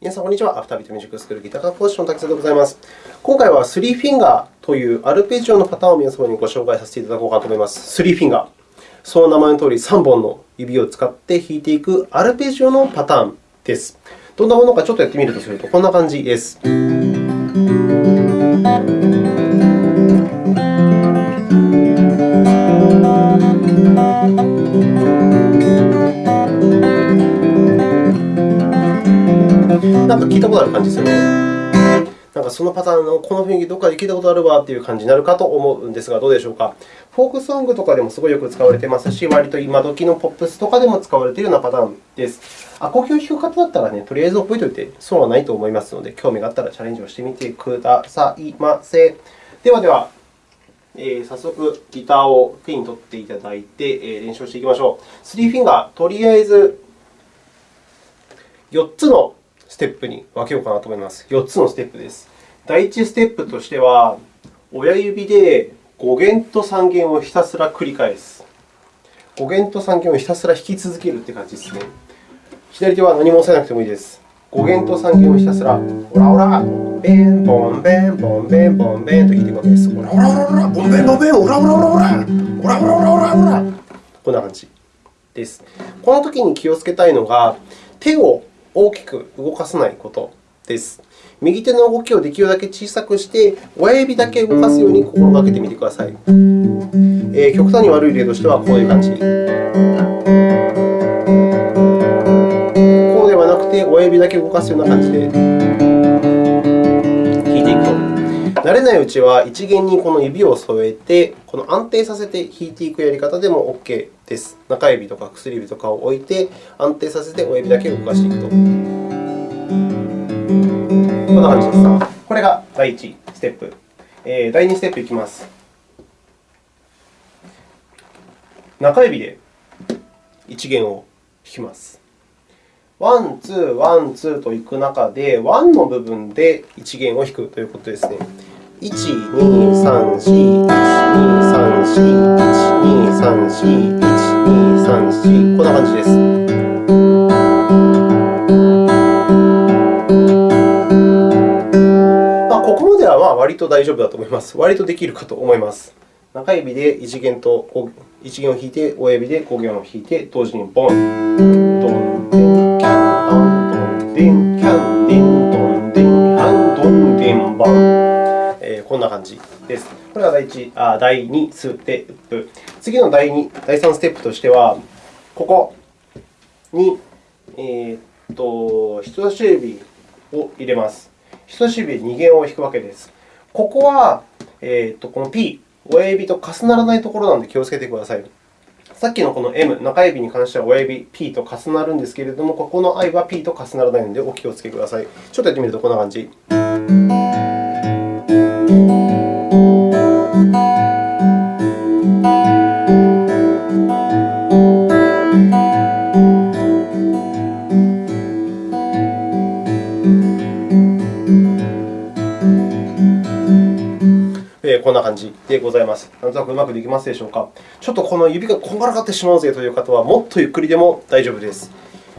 皆さん、こんにちは。アフタービートミュージックスクールギター科講師の滝沢でございます。今回は3フィンガーというアルペジオのパターンを皆様にご紹介させていただこうかと思います。3フィンガー。その名前のとおり3本の指を使って弾いていくアルペジオのパターンです。どんなものかちょっとやってみるとすると、こんな感じです。たことある感じですよね。なんかそのパターンのこの雰囲気、どこかで聞いたことあるわという感じになるかと思うんですが、どうでしょうか。フォークソングとかでもすごいよく使われていますし、割と今時のポップスとかでも使われているようなパターンです。アコギを弾く方だったらね、とりあえず覚えておいて損はないと思いますので、興味があったらチャレンジをしてみてくださいませ。ではでは、えー、早速ギターを手に取っていただいて、えー、練習していきましょう。3フィンガー、とりあえず4つのステップに分けようかなと思います。4つのステップです。第1ステップとしては、親指で5弦と3弦をひたすら繰り返す。5弦と3弦をひたすら弾き続けるという感じですね。左手は何も押さえなくてもいいです。5弦と3弦をひたすら、オラオラ、ベン、ボン、ベン、ボン、ベン、ボン、ベンと弾いていくわけです。オラオラオラオラ、ボン、ベン、ボン、ベン、オラオラオラオラ、オラオラオラオラオラ。こんな感じです。この時に気をつけたいのが、手を大きく動かさないことです。右手の動きをできるだけ小さくして、親指だけ動かすように心がけてみてください。えー、極端に悪い例としては、こういう感じ。こうではなくて、親指だけ動かすような感じで。慣れないうちは、一弦にこの指を添えて、この安定させて弾いていくやり方でも OK です。中指とか薬指とかを置いて、安定させて親指だけ動かしていくと。こんな感じです。これが第1ステップ。えー、第2ステップいきます。中指で1弦を弾きます。 one、two、one、two といく中で、 one の部分で1弦を弾くということですね。1、2、3、4、1、2、3、4、1、2、3、4、1、2、3、4、こんな感じです。まあ、ここまでは割と大丈夫だと思います。割とできるかと思います。中指で1弦と1弦を弾いて、親指で5弦を弾いて、同時にボン、ドン、デン、キャン、ドン、ドン、デン、キャン、デン、ドン、デン、ハン、ドン、デン、ボン。こんな感じです。これが第1あ第2ステップ。次の第2、第3ステップとしては、ここに、えー、と人差し指を入れます。人差し指で2弦を弾くわけです。ここは、えー、とこの P、親指と重ならないところなので気をつけてください。さっきのこの M、中指に関しては親指 P と重なるんですけれども、ここの I は P と重ならないのでお気をつけください。ちょっとやってみるとこんな感じ。でございます。なんとなくうまくできますでしょうか。ちょっとこの指がこんがらがってしまうぜという方は、もっとゆっくりでも大丈夫です。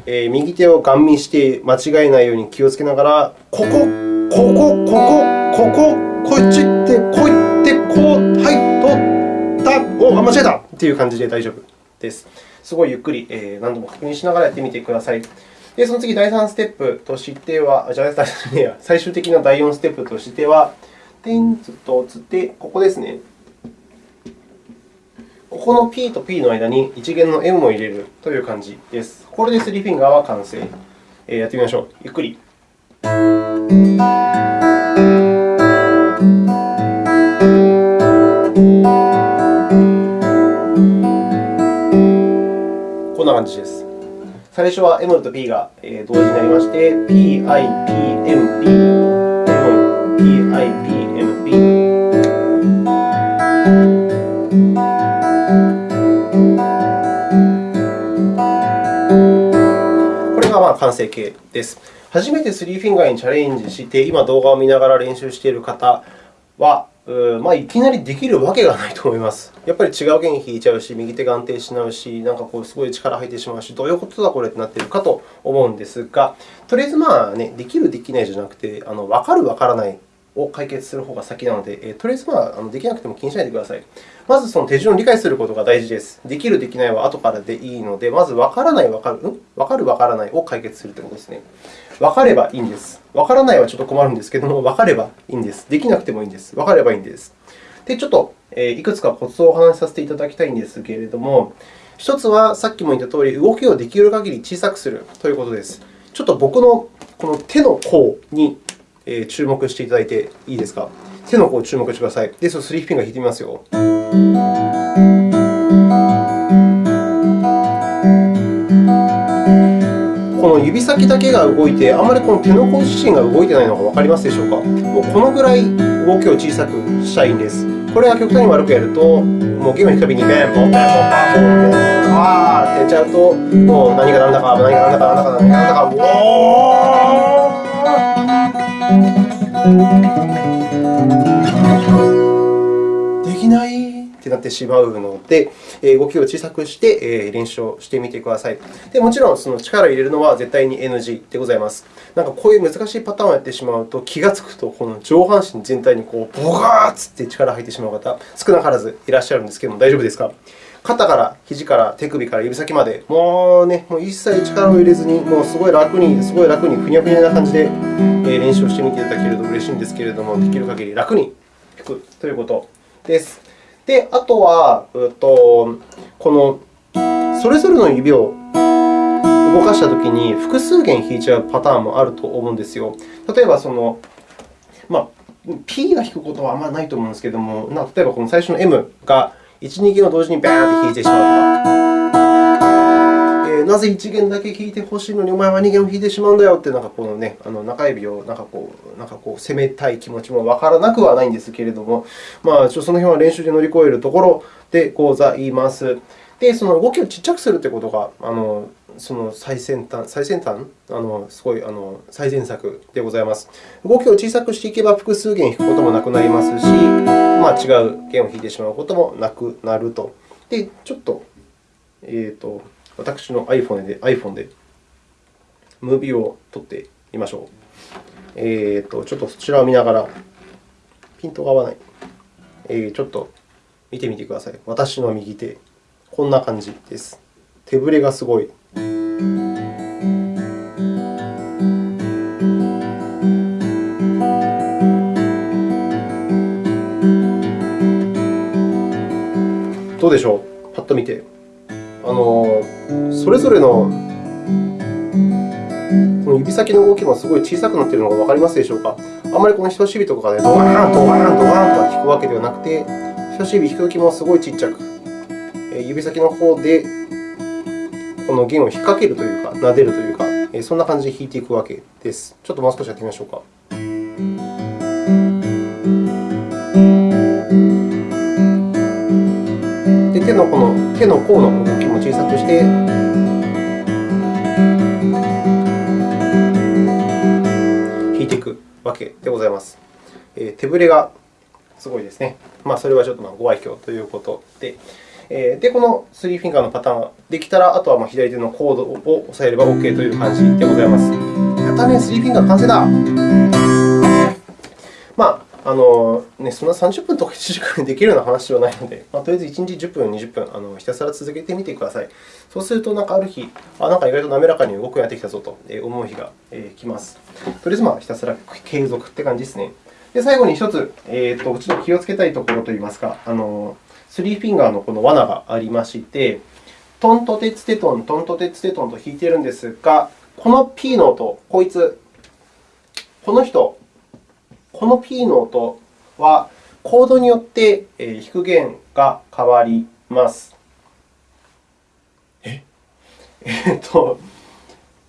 えー、右手をガン見して間違えないように気をつけながら、ここ、ここ、ここ、ここ、こっちって、こう行って、こう、はい、取った、お、間違えたという感じで大丈夫です。すごいゆっくり、えー、何度も確認しながらやってみてください。で、その次、第3ステップとしては、じゃあ、最終的な第4ステップとしては、点とつて、ここですね。ここの P と P の間に一弦の M を入れるという感じです。これでスリーフィンガーは完成。えー、やってみましょう。ゆっくり。こんな感じです。最初は M と P が同時になりまして、P, I, P, M, P、M、P, I, P、完成形です。初めて3フィンガーにチャレンジして、今動画を見ながら練習している方は、うまあ、いきなりできるわけがないと思います。やっぱり違う弦弾いちゃうし、右手が安定しないし、なんかこうすごい力入ってしまうし、どういうことだこれってなっているかと思うんですが、とりあえずまあ、ね、できる、できないじゃなくて、あの分かる、分からないを解決する方が先なので、えとりあえずまあ、できなくても気にしないでください。まずその手順を理解することが大事です。できる、できないは後からでいいので、まず分からない、分かる、ん？分かる、分からないを解決するということですね。分かればいいんです。分からないはちょっと困るんですけども、分かればいいんです。できなくてもいいんです。分かればいいんです。で、ちょっといくつかコツをお話しさせていただきたいんですけれども、1つはさっきも言ったとおり、動きをできる限り小さくするということです。ちょっと僕のこの手の甲に注目していただいていいですか？手の甲注目してください。で、そのスリーフィンガー弾いてみますよ。この指先だけが動いて、あまりこの手の甲自身が動いていないのが分かりますでしょうか？もうこのぐらい動きを小さくしたいんです。これが極端に悪くやると、もう弦を弾くたびにベンポン、ベンポン、パンポン、ベンわーってやっちゃうと、もう何が何だか、何が何だか、何だか、何が何だか、おーできないってなってしまうので、動きを小さくして練習をしてみてください。でもちろん、その力を入れるのは絶対に NG でございます。なんかこういう難しいパターンをやってしまうと、気がつくとこの上半身全体にこうボガーッつって力が入ってしまう方、少なからずいらっしゃるんですけれども、大丈夫ですか？肩から肘から手首から指先まで、もうね、もう一切力を入れずに、もうすごい楽に、すごい楽に、ふにゃふにゃな感じで練習をしてみていただけると嬉しいんですけれども、できる限り楽に弾くということです。で、あとは、うとこのそれぞれの指を動かしたときに複数弦弾いちゃうパターンもあると思うんですよ。例えばその、まあ、P が弾くことはあんまりないと思うんですけれども、例えばこの最初の M が1、2弦を同時にバーンと弾いてしまうとか。なぜ1弦だけ弾いてほしいのに、お前は2弦を弾いてしまうんだよって、なんかこのね、あの中指をなんかこう、なんかこう攻めたい気持ちもわからなくはないんですけれども、まあ、その辺は練習で乗り越えるところでございます。で、その動きを小さくするということが、あのその最先端、最先端あのすごいあの最善策でございます。動きを小さくしていけば、複数弦弾くこともなくなりますし、まあ、違う弦を弾いてしまうこともなくなると。で、ちょっと、えーと私の iPhone で iPhone でムービーを撮ってみましょう。えーと、ちょっとそちらを見ながら、ピントが合わない。えー、ちょっと見てみてください。私の右手、こんな感じです。手ぶれがすごい。どうでしょう？パッと見て。あのそれぞれのこの指先の動きもすごい小さくなっているのが分かりますでしょうか？あまりこの人差し指とかでドワーン、ドワーン、ドワーンとは弾くわけではなくて、人差し指弾くときもすごいちっちゃく、指先の方でこの弦を引っ掛けるというか、撫でるというか、そんな感じで弾いていくわけです。ちょっともう少しやってみましょうか。で手のこの手の甲の動きも小さくして、弾いていくわけでございます。えー、手ぶれがすごいですね。まあ、それはちょっとご愛嬌ということで。で、このスリーフィンガーのパターンができたら、あとは左手のコードを押さえれば OK という感じでございます。やったね、スリーフィンガー完成だ。まああのね、そんな30分とか1時間でできるような話ではないので、まあ、とりあえず1日10分、20分あのひたすら続けてみてください。そうすると、なんかある日、あなんか意外と滑らかに動くようになってきたぞと思う日が来ます。とりあえず、まあ、ひたすら継続って感じですね。で最後に1つ、えーと、ちょっと気をつけたいところといいますか、あのスリーフィンガーのこの罠がありまして、トントテツテトン、トントテツテトンと弾いているんですが、この P の音、こいつ、この人、この P の音は、コードによって弾く弦が変わります。え？えっと、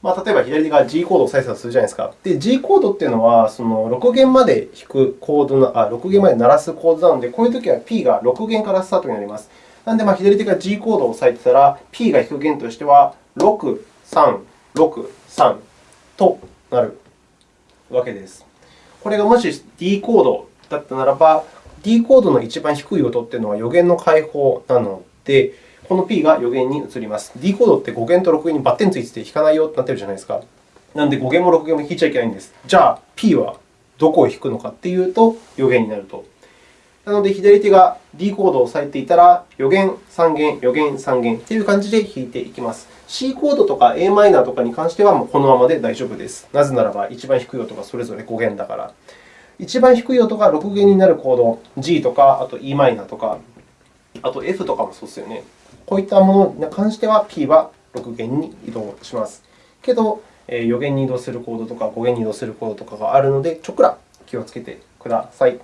まあ、例えば左手が G コードを再生するじゃないですか。で、G コードというのは、その6弦まで弾くコードのあ、6弦まで鳴らすコードなので、こういうときは P が6弦からスタートになります。なので、まあ、左手が G コードを押さえてたら、P が弾く弦としては、6、3、6、3となるわけです。これがもし D コードだったならば、D コードの一番低い音というのは予言の解放なので、この P が予言に移ります。D コードって5弦と6弦にバッテンついてて弾かないよってなってるじゃないですか。なので5弦も6弦も弾いちゃいけないんです。じゃあ P はどこを弾くのかというと、予言になると。なので、左手が D コードを押さえていたら、予言、3弦、予言、3弦という感じで弾いていきます。C コードとか a マイナーとかに関しては、もうこのままで大丈夫です。なぜならば、一番低い音がそれぞれ5弦だから。一番低い音が6弦になるコード、G とか、あと e マイナーとか、あと F とかもそうですよね。こういったものに関しては、P は6弦に移動します。けど、4弦に移動するコードとか5弦に移動するコードとかがあるので、ちょっくら気をつけてください。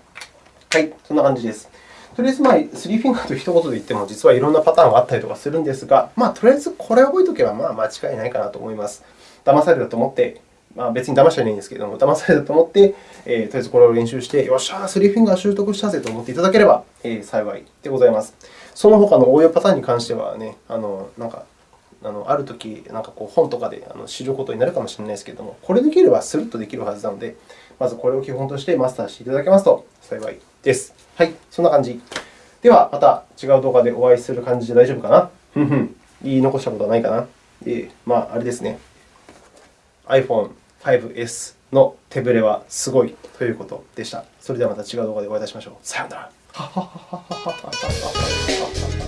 はい、そんな感じです。とりあえず、まあ、スリーフィンガーと一言で言っても、実はいろんなパターンがあったりとかするんですが、まあ、とりあえずこれを覚えておけば、まあ、間違いないかなと思います。騙されたと思って、まあ、別に騙しちゃいないんですけれども、騙されたと思って、えー、とりあえずこれを練習して、よっしゃ、スリーフィンガー習得したぜと思っていただければ、えー、幸いでございます。その他の応用パターンに関してはね、あのなんかあのあるとき、なんかこう本とかで知ることになるかもしれないですけれども、これできればスルッとできるはずなので、まずこれを基本としてマスターしていただけますと幸いです。はい、そんな感じ。では、また違う動画でお会いする感じで大丈夫かな？ふんふん。言い残したことはないかな？えー、まあ、あれですね。iPhone5S の手ぶれはすごいということでした。それではまた違う動画でお会いいたしましょう。さようなら。